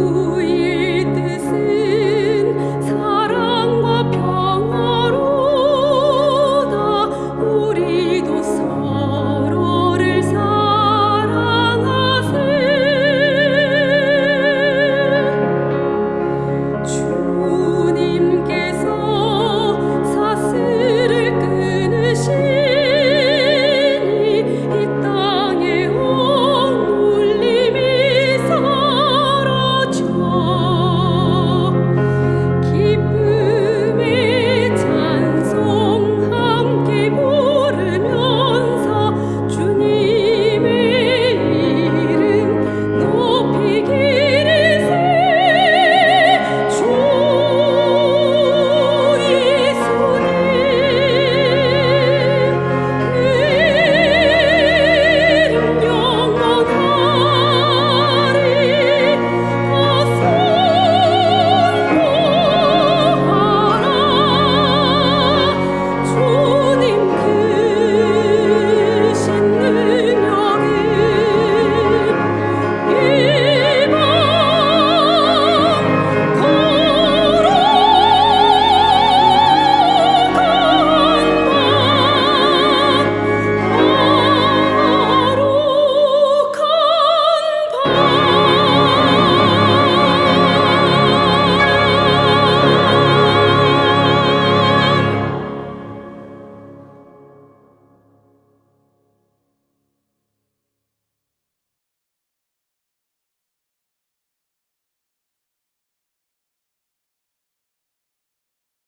Ooh.